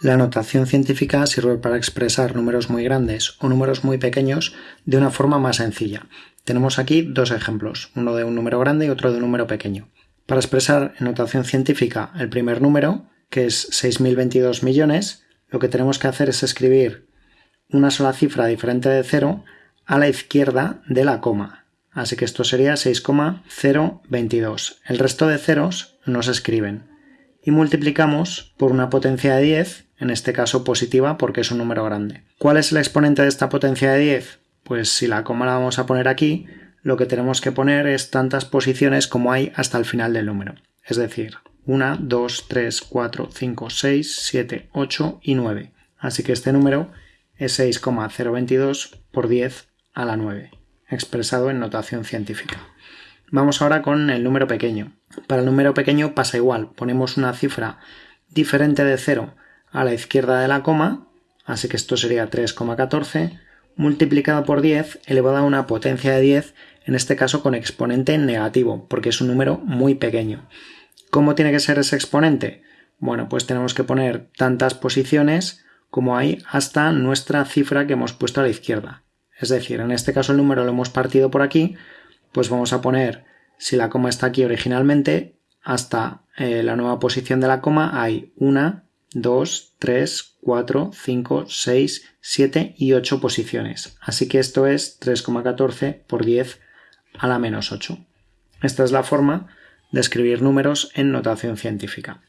La notación científica sirve para expresar números muy grandes o números muy pequeños de una forma más sencilla. Tenemos aquí dos ejemplos, uno de un número grande y otro de un número pequeño. Para expresar en notación científica el primer número, que es 6.022 millones, lo que tenemos que hacer es escribir una sola cifra diferente de 0 a la izquierda de la coma. Así que esto sería 6,022. El resto de ceros no se escriben. Y multiplicamos por una potencia de 10 en este caso positiva porque es un número grande. ¿Cuál es el exponente de esta potencia de 10? Pues si la coma la vamos a poner aquí, lo que tenemos que poner es tantas posiciones como hay hasta el final del número. Es decir, 1, 2, 3, 4, 5, 6, 7, 8 y 9. Así que este número es 6,022 por 10 a la 9, expresado en notación científica. Vamos ahora con el número pequeño. Para el número pequeño pasa igual, ponemos una cifra diferente de 0 a la izquierda de la coma, así que esto sería 3,14, multiplicado por 10 elevado a una potencia de 10, en este caso con exponente negativo, porque es un número muy pequeño. ¿Cómo tiene que ser ese exponente? Bueno, pues tenemos que poner tantas posiciones como hay hasta nuestra cifra que hemos puesto a la izquierda. Es decir, en este caso el número lo hemos partido por aquí, pues vamos a poner, si la coma está aquí originalmente, hasta eh, la nueva posición de la coma hay una, 2, 3, 4, 5, 6, 7 y 8 posiciones. Así que esto es 3,14 por 10 a la menos 8. Esta es la forma de escribir números en notación científica.